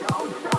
no